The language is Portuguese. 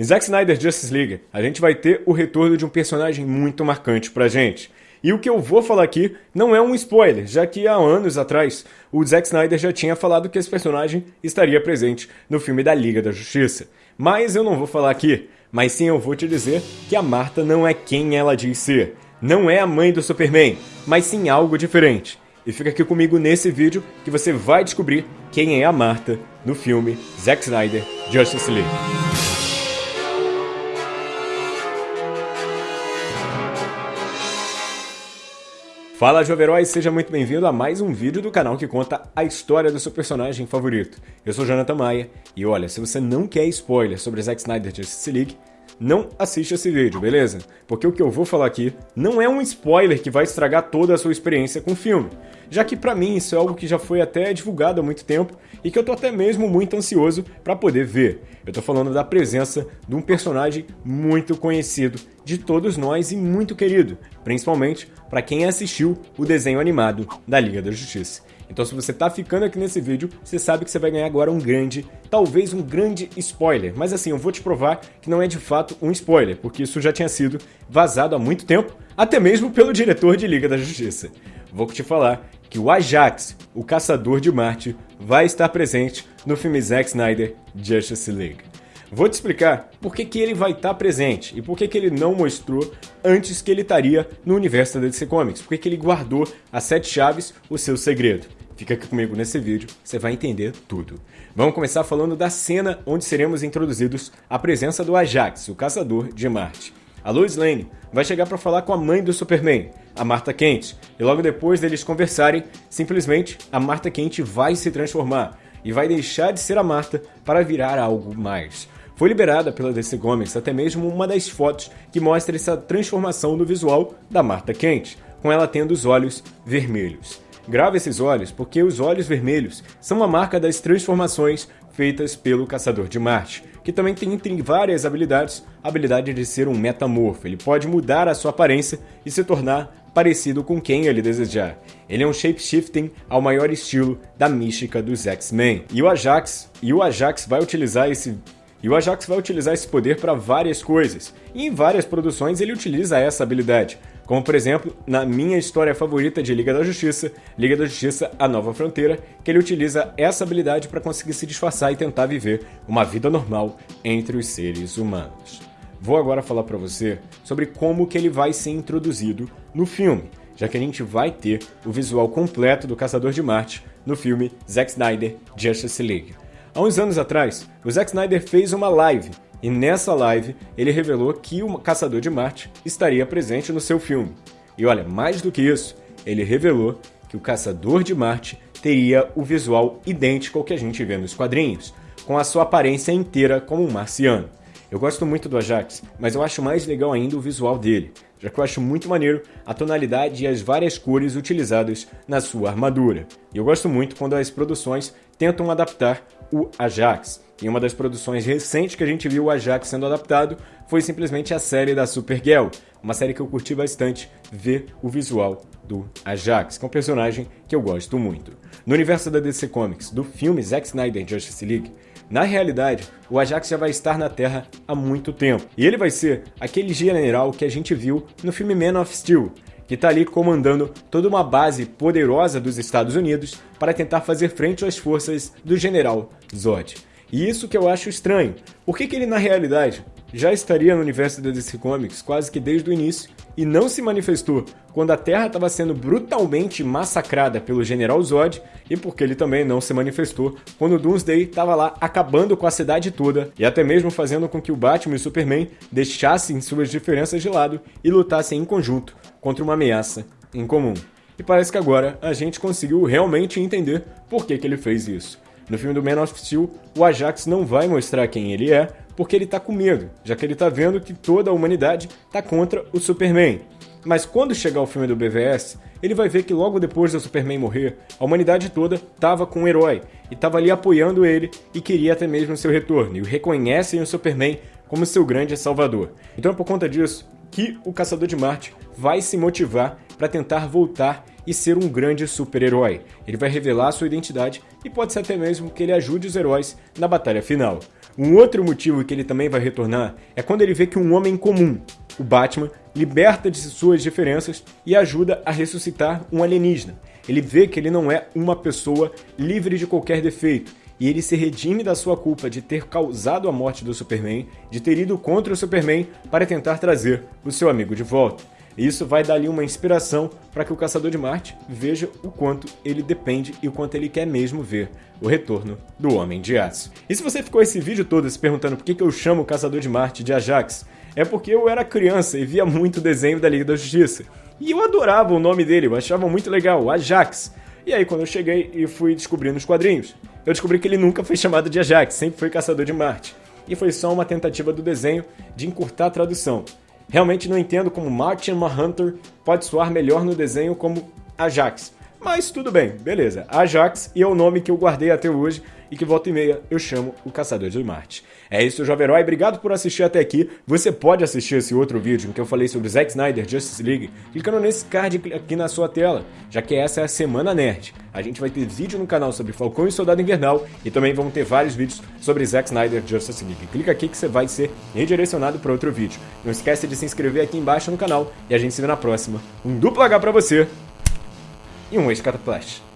Em Zack Snyder Justice League, a gente vai ter o retorno de um personagem muito marcante pra gente. E o que eu vou falar aqui não é um spoiler, já que há anos atrás o Zack Snyder já tinha falado que esse personagem estaria presente no filme da Liga da Justiça. Mas eu não vou falar aqui, mas sim eu vou te dizer que a Marta não é quem ela diz ser. Não é a mãe do Superman, mas sim algo diferente. E fica aqui comigo nesse vídeo que você vai descobrir quem é a Marta no filme Zack Snyder Justice League. Fala Jovem Herói, seja muito bem-vindo a mais um vídeo do canal que conta a história do seu personagem favorito. Eu sou Jonathan Maia e olha, se você não quer spoiler sobre Zack Snyder Justice League, não assiste esse vídeo, beleza? Porque o que eu vou falar aqui não é um spoiler que vai estragar toda a sua experiência com o filme, já que para mim isso é algo que já foi até divulgado há muito tempo e que eu tô até mesmo muito ansioso para poder ver. Eu tô falando da presença de um personagem muito conhecido de todos nós e muito querido, principalmente para quem assistiu o desenho animado da Liga da Justiça. Então se você tá ficando aqui nesse vídeo, você sabe que você vai ganhar agora um grande, talvez um grande spoiler. Mas assim, eu vou te provar que não é de fato um spoiler, porque isso já tinha sido vazado há muito tempo, até mesmo pelo diretor de Liga da Justiça. Vou te falar que o Ajax, o Caçador de Marte, vai estar presente no filme Zack Snyder Justice League. Vou te explicar por que, que ele vai estar presente e por que, que ele não mostrou antes que ele estaria no universo da DC Comics, por que, que ele guardou as sete chaves, o seu segredo. Fica aqui comigo nesse vídeo, você vai entender tudo. Vamos começar falando da cena onde seremos introduzidos à presença do Ajax, o caçador de Marte. A Lois Lane vai chegar para falar com a mãe do Superman, a Marta Kent, e logo depois deles conversarem, simplesmente a Marta Kent vai se transformar e vai deixar de ser a Marta para virar algo mais. Foi liberada pela DC Comics até mesmo uma das fotos que mostra essa transformação no visual da Marta Kent, com ela tendo os olhos vermelhos. Grava esses olhos porque os olhos vermelhos são a marca das transformações feitas pelo Caçador de Marte, que também tem entre várias habilidades a habilidade de ser um metamorfo. Ele pode mudar a sua aparência e se tornar parecido com quem ele desejar. Ele é um shapeshifting ao maior estilo da mística dos X-Men. E o Ajax, e o Ajax vai utilizar esse e o Ajax vai utilizar esse poder para várias coisas. E em várias produções ele utiliza essa habilidade. Como, por exemplo, na minha história favorita de Liga da Justiça, Liga da Justiça A Nova Fronteira, que ele utiliza essa habilidade para conseguir se disfarçar e tentar viver uma vida normal entre os seres humanos. Vou agora falar para você sobre como que ele vai ser introduzido no filme, já que a gente vai ter o visual completo do Caçador de Marte no filme Zack Snyder Justice League. Há uns anos atrás, o Zack Snyder fez uma live e nessa live ele revelou que o Caçador de Marte estaria presente no seu filme. E olha, mais do que isso, ele revelou que o Caçador de Marte teria o visual idêntico ao que a gente vê nos quadrinhos, com a sua aparência inteira como um marciano. Eu gosto muito do Ajax, mas eu acho mais legal ainda o visual dele, já que eu acho muito maneiro a tonalidade e as várias cores utilizadas na sua armadura. E eu gosto muito quando as produções tentam adaptar o Ajax. E uma das produções recentes que a gente viu o Ajax sendo adaptado foi simplesmente a série da Supergirl, uma série que eu curti bastante ver o visual do Ajax, que é um personagem que eu gosto muito. No universo da DC Comics, do filme Zack Snyder Justice League, na realidade, o Ajax já vai estar na Terra há muito tempo. E ele vai ser aquele general que a gente viu no filme Man of Steel, que está ali comandando toda uma base poderosa dos Estados Unidos para tentar fazer frente às forças do general Zod. E isso que eu acho estranho. Por que, que ele, na realidade, já estaria no universo da DC Comics quase que desde o início e não se manifestou quando a Terra estava sendo brutalmente massacrada pelo General Zod e porque ele também não se manifestou quando Doomsday estava lá acabando com a cidade toda e até mesmo fazendo com que o Batman e o Superman deixassem suas diferenças de lado e lutassem em conjunto contra uma ameaça em comum. E parece que agora a gente conseguiu realmente entender por que, que ele fez isso. No filme do Man of Steel, o Ajax não vai mostrar quem ele é, porque ele tá com medo, já que ele tá vendo que toda a humanidade tá contra o Superman. Mas quando chegar o filme do BVS, ele vai ver que logo depois do Superman morrer, a humanidade toda tava com o herói e tava ali apoiando ele e queria até mesmo seu retorno, e reconhecem o Superman como seu grande salvador. Então é por conta disso que o Caçador de Marte vai se motivar para tentar voltar e ser um grande super-herói. Ele vai revelar sua identidade e pode ser até mesmo que ele ajude os heróis na batalha final. Um outro motivo que ele também vai retornar é quando ele vê que um homem comum, o Batman, liberta de suas diferenças e ajuda a ressuscitar um alienígena. Ele vê que ele não é uma pessoa livre de qualquer defeito e ele se redime da sua culpa de ter causado a morte do Superman, de ter ido contra o Superman para tentar trazer o seu amigo de volta. Isso vai dar ali uma inspiração para que o Caçador de Marte veja o quanto ele depende e o quanto ele quer mesmo ver o retorno do Homem de Aço. E se você ficou esse vídeo todo se perguntando por que eu chamo o Caçador de Marte de Ajax, é porque eu era criança e via muito desenho da Liga da Justiça. E eu adorava o nome dele, eu achava muito legal, Ajax. E aí quando eu cheguei e fui descobrindo os quadrinhos, eu descobri que ele nunca foi chamado de Ajax, sempre foi Caçador de Marte. E foi só uma tentativa do desenho de encurtar a tradução. Realmente não entendo como Martin Manhunter pode soar melhor no desenho como Ajax. Mas tudo bem, beleza. Ajax e é o nome que eu guardei até hoje e que volta e meia eu chamo o Caçador de Marte. É isso, Jovem Herói. Obrigado por assistir até aqui. Você pode assistir esse outro vídeo em que eu falei sobre Zack Snyder Justice League clicando nesse card aqui na sua tela, já que essa é a Semana Nerd. A gente vai ter vídeo no canal sobre Falcão e Soldado Invernal e também vamos ter vários vídeos sobre Zack Snyder Justice League. Clica aqui que você vai ser redirecionado para outro vídeo. Não esquece de se inscrever aqui embaixo no canal e a gente se vê na próxima. Um duplo H pra você e um ex-cataplash.